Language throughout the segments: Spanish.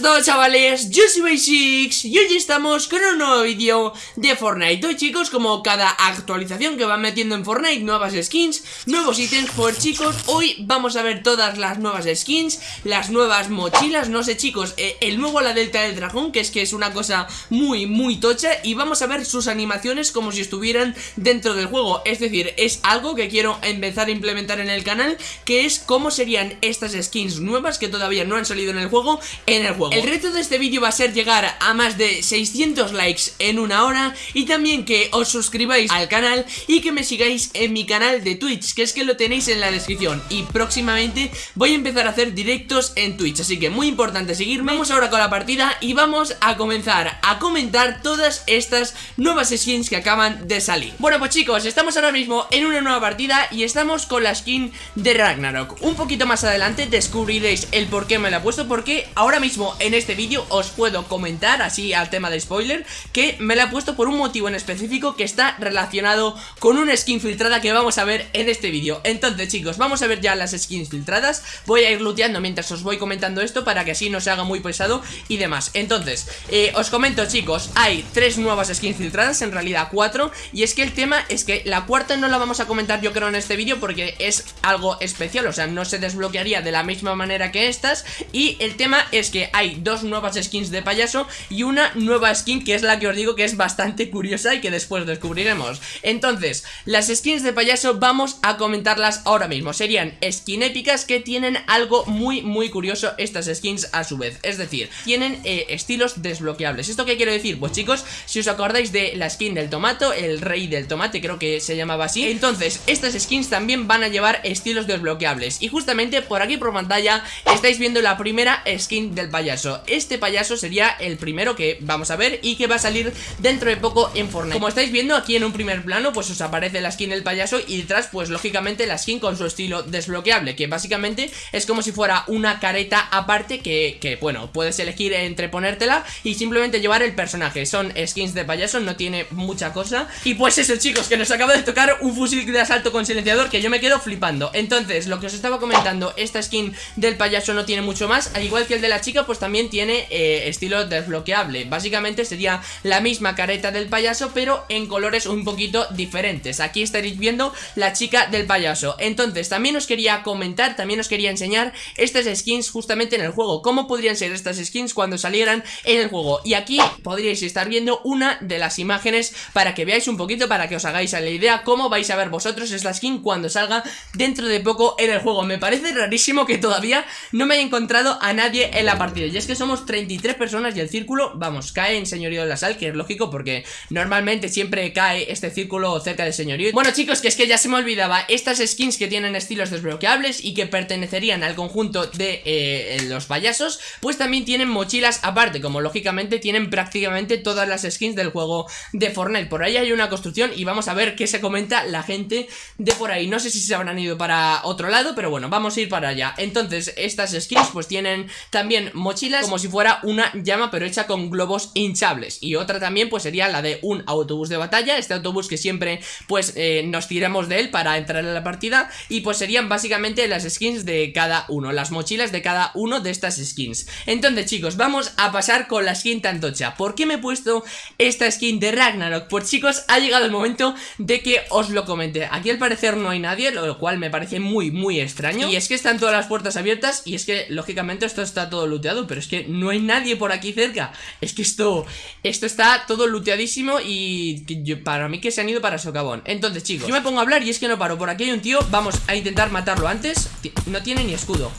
buenas chavales, yo soy Basics y hoy estamos con un nuevo vídeo de Fortnite. Hoy chicos, como cada actualización que van metiendo en Fortnite, nuevas skins, nuevos ítems Pues chicos, hoy vamos a ver todas las nuevas skins, las nuevas mochilas. No sé chicos, eh, el nuevo la Delta del Dragón, que es que es una cosa muy muy tocha. Y vamos a ver sus animaciones como si estuvieran dentro del juego. Es decir, es algo que quiero empezar a implementar en el canal Que es cómo serían estas skins nuevas que todavía no han salido en el juego en el juego El reto de este vídeo va a ser llegar a más de 600 likes en una hora Y también que os suscribáis al canal y que me sigáis en mi canal de Twitch Que es que lo tenéis en la descripción. Y próximamente voy a empezar a hacer directos en Twitch Así que muy importante seguirme. Vamos ahora con la partida y vamos a comenzar a comentar todas estas nuevas skins que acaban de salir. Bueno pues chicos, estamos ahora mismo en una nueva partida y estamos con la skin de Ragnarok. Un poquito más adelante descubriréis el por qué me la he puesto Porque ahora mismo en este vídeo os puedo comentar, así al tema de spoiler, que me la he puesto por un motivo en específico que está relacionado con una skin filtrada que vamos a ver en este vídeo. Entonces chicos, vamos a ver ya las skins filtradas, voy a ir looteando mientras os voy comentando esto para que así no se haga muy pesado y demás. Entonces, eh, os comento chicos, hay tres nuevas skins filtradas, en realidad cuatro, y es que el tema es que la cuarta no la vamos a comentar yo creo en este vídeo porque es algo especial, o sea, no se desbloquearía de la misma manera que estas, y el tema es que hay dos nuevas skins de payaso y una nueva skin que es la que os digo que es bastante curiosa y que después descubriremos. Entonces, las skins de payaso vamos a comentarlas ahora mismo. Serían skin épicas que tienen algo muy muy curioso estas skins a su vez. Es decir, tienen eh, estilos desbloqueables. ¿Esto qué quiero decir? Pues chicos, si os acordáis de la skin del tomato, el rey del tomate creo que se llamaba así. Entonces, estas skins también van a llevar estilos desbloqueables. Y justamente por aquí por pantalla estáis viendo la primera skin del payaso. Este payaso sería el primero que vamos a ver y que va a salir dentro de poco en Fortnite. Como estáis viendo aquí en un primer plano pues os aparece la skin del payaso y detrás pues lógicamente la skin con su estilo desbloqueable Que básicamente es como si fuera una careta aparte que, que bueno, puedes elegir entre ponértela y simplemente llevar el personaje. Son skins de payaso, no tiene mucha cosa. Y pues eso chicos, que nos acaba de tocar un fusil de asalto con silenciador que yo me quedo flipando. Entonces, lo que os estaba comentando, esta skin del payaso no tiene mucho más Al igual que el de la chica pues también tiene eh, estilo desbloqueable. Básicamente sería la misma careta del payaso pero en colores un poquito diferentes. Aquí estaréis viendo la chica del payaso. Entonces también os quería comentar, también os quería enseñar estas skins justamente en el juego. Cómo podrían ser estas skins cuando salieran en el juego Y aquí podríais estar viendo una de las imágenes para que veáis un poquito, para que os hagáis la idea Cómo vais a ver vosotros esta skin cuando salga dentro de poco en el juego. Me parece rarísimo que todavía no me haya encontrado a nadie en la partida y es que somos 33 personas y el círculo, vamos, cae en señorío de la sal, que es lógico porque normalmente siempre cae este círculo cerca del señorío. Bueno chicos, que es que ya se me olvidaba, estas skins que tienen estilos desbloqueables y que pertenecerían al conjunto de eh, los payasos, pues también tienen mochilas aparte, como lógicamente tienen prácticamente todas las skins del juego de Fortnite. Por ahí hay una construcción y vamos a ver qué se comenta la gente de por ahí. No sé si se habrán ido para otro lado, pero bueno, vamos a ir para allá. Entonces, estas skins pues tienen también mochilas como si fuera una llama pero hecha con globos hinchables y otra también pues sería la de un autobús de batalla, este autobús que siempre pues eh, nos tiramos de él para entrar en la partida y pues serían básicamente las skins de cada uno, las mochilas de cada uno de estas skins. Entonces chicos, vamos a pasar con la skin tantocha. ¿Por qué me he puesto esta skin de Ragnarok? Pues chicos, ha llegado el momento de que os lo comente. Aquí al parecer no hay nadie, lo cual me parece muy muy extraño y es que están todas las puertas abiertas y es que lógicamente esto está todo looteado, pero es que no hay nadie por aquí cerca. Es que esto, esto está todo looteadísimo y para mí que se han ido para socavón. Entonces chicos, yo me pongo a hablar y es que no paro. Por aquí hay un tío, vamos a intentar matarlo antes. No tiene ni escudo.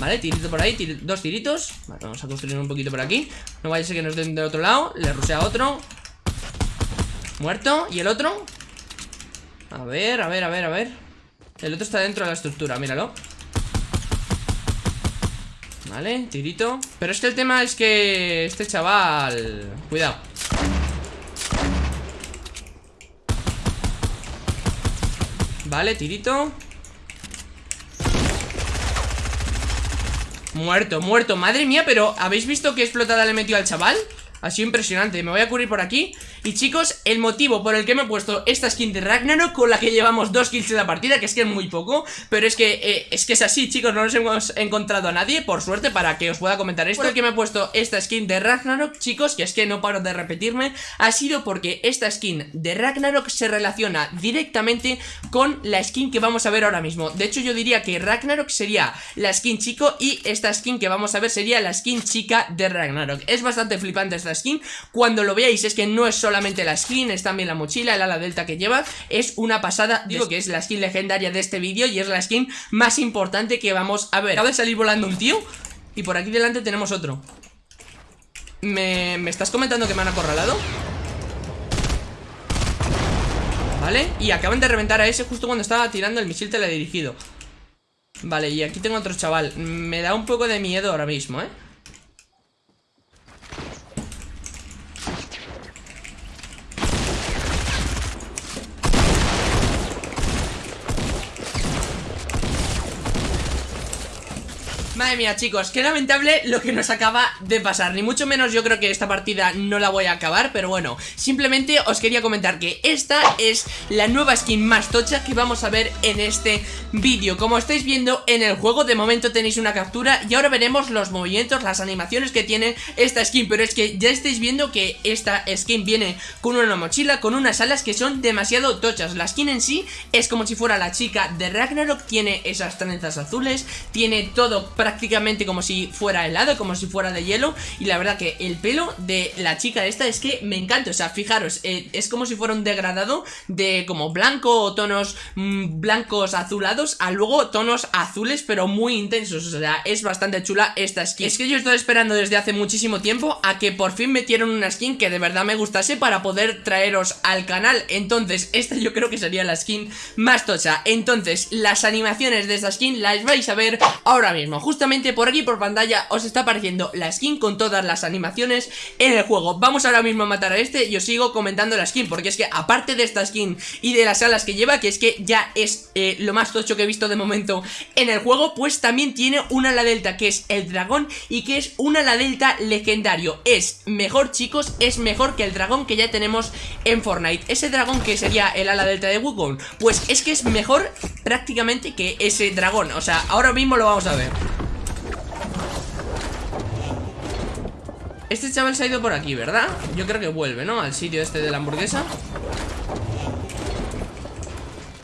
Vale, tirito por ahí, dos tiritos. Vale, Vamos a construir un poquito por aquí. No vaya a ser que nos den del otro lado Le rusea otro. Muerto, ¿y el otro? A ver, a ver, a ver, a ver. El otro está dentro de la estructura, míralo Vale, tirito. Pero es que el tema es que este chaval... Cuidado. Vale, tirito Muerto, muerto. Madre mía, pero ¿habéis visto qué explotada le metió al chaval? Ha sido impresionante. Me voy a cubrir por aquí Y chicos, el motivo por el que me he puesto esta skin de Ragnarok Con la que llevamos dos kills en la partida Que es que es muy poco Pero es que, eh, es que es así, chicos No nos hemos encontrado a nadie, por suerte Para que os pueda comentar esto El que me he puesto esta skin de Ragnarok, chicos Que es que no paro de repetirme Ha sido porque esta skin de Ragnarok Se relaciona directamente con la skin que vamos a ver ahora mismo. De hecho yo diría que Ragnarok sería la skin chico Y esta skin que vamos a ver sería la skin chica de Ragnarok. Es bastante flipante esta skin Cuando lo veáis es que no es solamente la skin Es también la mochila, el ala delta que lleva Es una pasada, digo que es la skin legendaria de este vídeo Y es la skin más importante que vamos a ver Acaba de salir volando un tío Y por aquí delante tenemos otro ¿Me, ¿Me estás comentando que me han acorralado? ¿Vale? Y acaban de reventar a ese justo cuando estaba tirando el misil teledirigido Vale, y aquí tengo otro chaval Me da un poco de miedo ahora mismo, ¿eh? Madre mía, chicos, qué lamentable lo que nos acaba de pasar. Ni mucho menos yo creo que esta partida no la voy a acabar Pero bueno, simplemente os quería comentar que esta es la nueva skin más tocha que vamos a ver en este vídeo. Como estáis viendo en el juego, de momento tenéis una captura Y ahora veremos los movimientos, las animaciones que tiene esta skin. Pero es que ya estáis viendo que esta skin viene con una mochila, con unas alas que son demasiado tochas. La skin en sí es como si fuera la chica de Ragnarok Tiene esas trenzas azules, tiene todo prácticamente prácticamente como si fuera helado, como si fuera de hielo. Y la verdad que el pelo de la chica esta es que me encanta, o sea, fijaros, eh, es como si fuera un degradado de como blanco o tonos mm, blancos azulados a luego tonos azules pero muy intensos, o sea, es bastante chula esta skin. Es que yo estoy esperando desde hace muchísimo tiempo a que por fin metieron una skin que de verdad me gustase para poder traeros al canal. Entonces, esta yo creo que sería la skin más tocha. Entonces, las animaciones de esta skin las vais a ver ahora mismo, justo justamente por aquí por pantalla os está apareciendo la skin con todas las animaciones en el juego. Vamos ahora mismo a matar a este y os sigo comentando la skin Porque es que aparte de esta skin y de las alas que lleva Que es que ya es eh, lo más tocho que he visto de momento en el juego Pues también tiene un ala delta que es el dragón Y que es un ala delta legendario. Es mejor chicos, es mejor que el dragón que ya tenemos en Fortnite. Ese dragón que sería el ala delta de Wukong Pues es que es mejor prácticamente que ese dragón. O sea, ahora mismo lo vamos a ver Este chaval se ha ido por aquí, ¿verdad? Yo creo que vuelve, ¿no? Al sitio este de la hamburguesa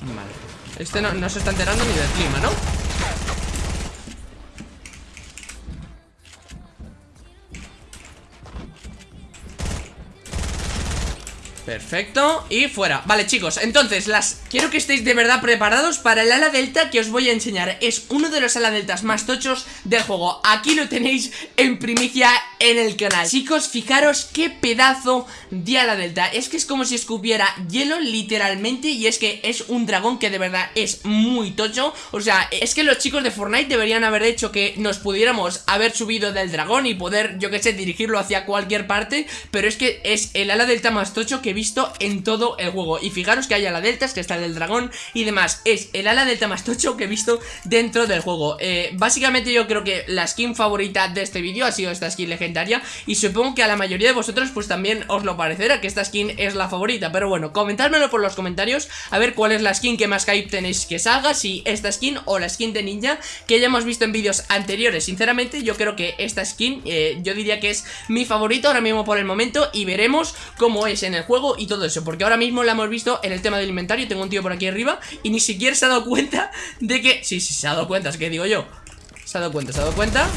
Vale Este no, no se está enterando ni del clima, ¿no? Perfecto, y fuera Vale chicos, entonces las quiero que estéis de verdad preparados para el ala delta que os voy a enseñar Es uno de los ala deltas más tochos del juego Aquí lo tenéis en primicia en el canal. Chicos, fijaros qué pedazo de ala delta. Es que es como si escupiera hielo literalmente Y es que es un dragón que de verdad es muy tocho. O sea, es que los chicos de Fortnite deberían haber hecho que nos pudiéramos haber subido del dragón Y poder, yo que sé, dirigirlo hacia cualquier parte Pero es que es el ala delta más tocho que visto en todo el juego. Y fijaros que hay ala deltas, que está el del dragón y demás. Es el ala delta más tocho que he visto dentro del juego. Eh, Básicamente yo creo que la skin favorita de este vídeo ha sido esta skin legendaria Y supongo que a la mayoría de vosotros pues también os lo parecerá que esta skin es la favorita. Pero bueno, comentádmelo por los comentarios A ver cuál es la skin que más hype tenéis que salga Si esta skin o la skin de ninja que ya hemos visto en vídeos anteriores. Sinceramente yo creo que esta skin eh, yo diría que es mi favorita ahora mismo por el momento Y veremos cómo es en el juego y todo eso Porque ahora mismo la hemos visto en el tema del inventario Tengo un tío por aquí arriba y ni siquiera se ha dado cuenta de que... Sí, sí, se ha dado cuenta, es que digo yo. Se ha dado cuenta, se ha dado cuenta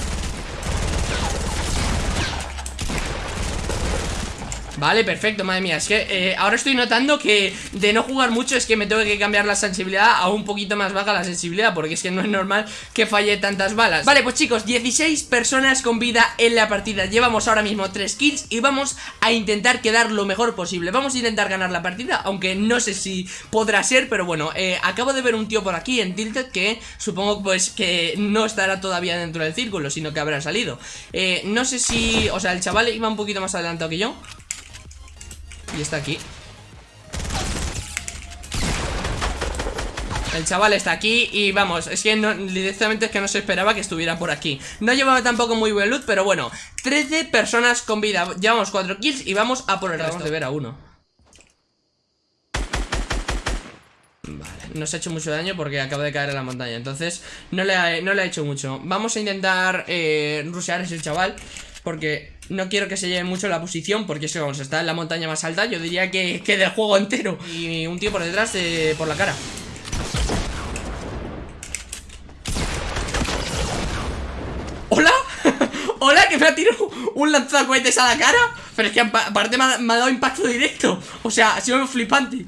Vale, perfecto, madre mía. Es que eh, ahora estoy notando que de no jugar mucho es que me tengo que cambiar la sensibilidad a un poquito más baja la sensibilidad Porque es que no es normal que falle tantas balas. Vale, pues chicos, 16 personas con vida en la partida. Llevamos ahora mismo 3 kills y vamos a intentar quedar lo mejor posible. Vamos a intentar ganar la partida, aunque no sé si podrá ser Pero bueno, eh, acabo de ver un tío por aquí en Tilted que supongo pues que no estará todavía dentro del círculo Sino que habrá salido. Eh, No sé si... o sea, el chaval iba un poquito más adelantado que yo y está aquí. El chaval está aquí y vamos, es que no, directamente es que no se esperaba que estuviera por aquí. No llevaba tampoco muy buen loot, pero bueno 13 personas con vida, llevamos 4 kills y vamos a por el resto. de ver a uno. Vale, nos ha hecho mucho daño porque acaba de caer en la montaña Entonces no le ha, no le ha hecho mucho. Vamos a intentar eh, rusear a ese chaval Porque no quiero que se lleve mucho la posición Porque si vamos, está en la montaña más alta Yo diría que, que del juego entero Y un tío por detrás, eh, por la cara ¿Hola? ¿Hola? ¿Que me ha tirado un lanzacohetes a la cara? Pero es que aparte me ha, me ha dado impacto directo O sea, ha sido flipante